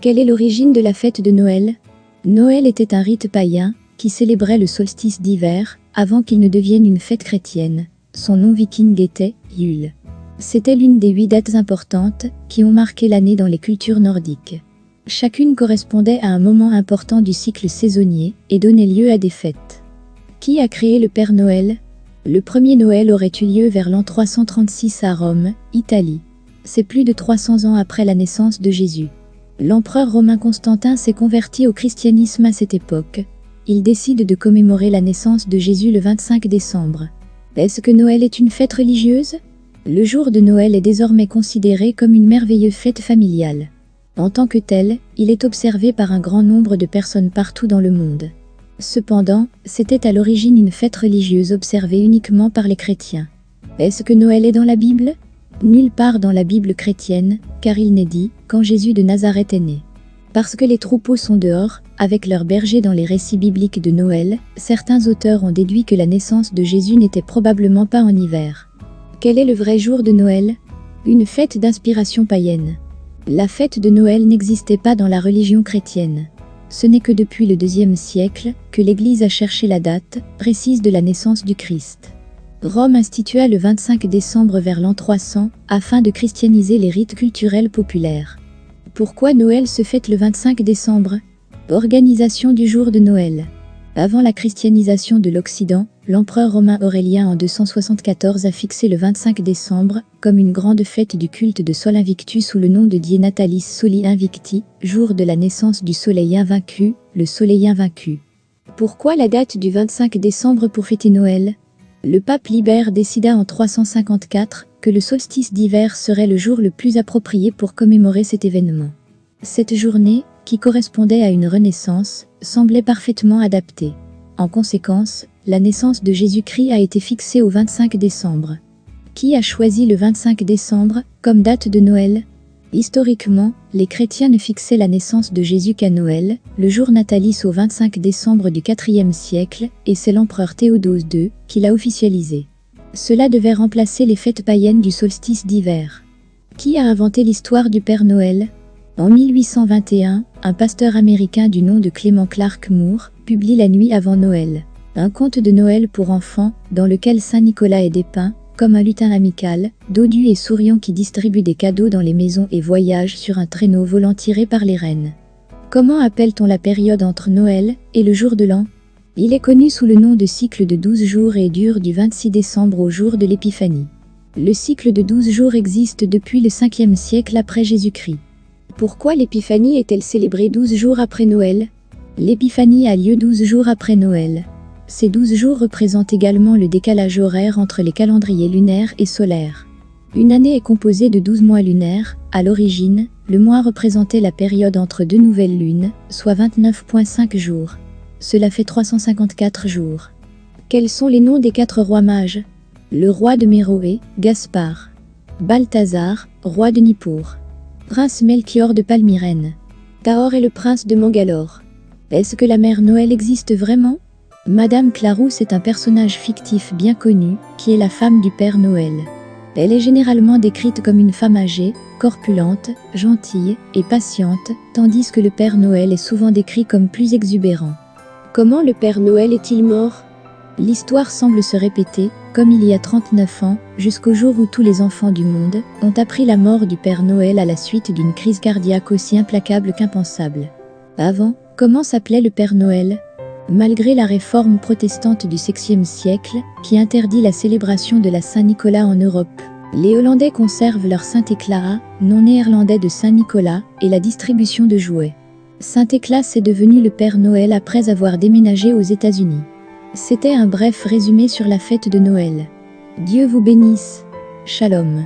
Quelle est l'origine de la fête de Noël? Noël était un rite païen qui célébrait le solstice d'hiver avant qu'il ne devienne une fête chrétienne. Son nom viking était Yule. C'était l'une des huit dates importantes qui ont marqué l'année dans les cultures nordiques. Chacune correspondait à un moment important du cycle saisonnier et donnait lieu à des fêtes. Qui a créé le Père Noël? Le premier Noël aurait eu lieu vers l'an 336 à Rome, Italie. C'est plus de 300 ans après la naissance de Jésus. L'empereur romain Constantin s'est converti au christianisme à cette époque. Il décide de commémorer la naissance de Jésus le 25 décembre. Est-ce que Noël est une fête religieuse? Le jour de Noël est désormais considéré comme une merveilleuse fête familiale. En tant que tel, il est observé par un grand nombre de personnes partout dans le monde. Cependant, c'était à l'origine une fête religieuse observée uniquement par les chrétiens. Est-ce que Noël est dans la Bible? Nulle part dans la Bible chrétienne, car il n'est dit quand Jésus de Nazareth est né. Parce que les troupeaux sont dehors, avec leurs bergers dans les récits bibliques de Noël, certains auteurs ont déduit que la naissance de Jésus n'était probablement pas en hiver. Quel est le vrai jour de Noël? Une fête d'inspiration païenne. La fête de Noël n'existait pas dans la religion chrétienne. Ce n'est que depuis le deuxième siècle que l'Église a cherché la date précise de la naissance du Christ. Rome institua le 25 décembre vers l'an 300 afin de christianiser les rites culturels populaires. Pourquoi Noël se fête le 25 décembre? Organisation du jour de Noël. Avant la christianisation de l'Occident, l'empereur romain Aurélien en 274 a fixé le 25 décembre comme une grande fête du culte de Sol Invictus sous le nom de Die Natalis Soli Invicti, jour de la naissance du soleil invaincu, le soleil invaincu. Pourquoi la date du 25 décembre pour fêter Noël? Le pape Libère décida en 354 que le solstice d'hiver serait le jour le plus approprié pour commémorer cet événement. Cette journée, qui correspondait à une renaissance, semblait parfaitement adaptée. En conséquence, la naissance de Jésus-Christ a été fixée au 25 décembre. Qui a choisi le 25 décembre comme date de Noël? Historiquement, les chrétiens ne fixaient la naissance de Jésus qu'à Noël, le jour natalice au 25 décembre du IVe siècle, et c'est l'empereur Théodose II qui l'a officialisé. Cela devait remplacer les fêtes païennes du solstice d'hiver. Qui a inventé l'histoire du Père Noël? En 1821, un pasteur américain du nom de Clément Clark Moore publie La nuit avant Noël, un conte de Noël pour enfants dans lequel Saint Nicolas est dépeint comme un lutin amical, dodu et souriant qui distribue des cadeaux dans les maisons et voyage sur un traîneau volant tiré par les rennes. Comment appelle-t-on la période entre Noël et le jour de l'an? Il est connu sous le nom de cycle de 12 jours et dure du 26 décembre au jour de l'Épiphanie. Le cycle de 12 jours existe depuis le 5e siècle après Jésus-Christ. Pourquoi l'épiphanie est-elle célébrée 12 jours après Noël? L'épiphanie a lieu 12 jours après Noël. Ces 12 jours représentent également le décalage horaire entre les calendriers lunaires et solaires. Une année est composée de 12 mois lunaires. À l'origine, le mois représentait la période entre deux nouvelles lunes, soit 29,5 jours. Cela fait 354 jours. Quels sont les noms des quatre rois mages? Le roi de Méroé, Gaspard. Balthazar, roi de Nippur. Prince Melchior de Palmyrène. Taor est le prince de Mangalore. Est-ce que la mère Noël existe vraiment? Madame Clarousse est un personnage fictif bien connu, qui est la femme du Père Noël. Elle est généralement décrite comme une femme âgée, corpulente, gentille et patiente, tandis que le Père Noël est souvent décrit comme plus exubérant. Comment le Père Noël est-il mort? L'histoire semble se répéter, comme il y a 39 ans, jusqu'au jour où tous les enfants du monde ont appris la mort du Père Noël à la suite d'une crise cardiaque aussi implacable qu'impensable. Avant, comment s'appelait le Père Noël? Malgré la réforme protestante du XVIe siècle, qui interdit la célébration de la Saint-Nicolas en Europe, les Hollandais conservent leur Saint-Éclat, non néerlandais de Saint-Nicolas, et la distribution de jouets. Saint-Éclat est devenu le Père Noël après avoir déménagé aux États-Unis. C'était un bref résumé sur la fête de Noël. Dieu vous bénisse. Shalom.